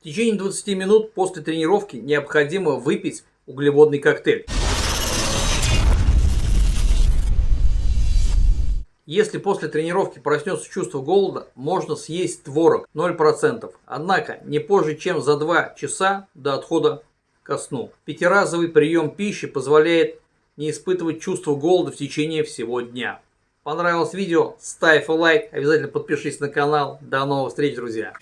В течение 20 минут после тренировки необходимо выпить углеводный коктейль. Если после тренировки проснется чувство голода, можно съесть творог 0%. Однако не позже, чем за 2 часа до отхода ко сну. Пятиразовый прием пищи позволяет не испытывать чувство голода в течение всего дня. Понравилось видео? Ставь лайк, обязательно подпишись на канал. До новых встреч, друзья!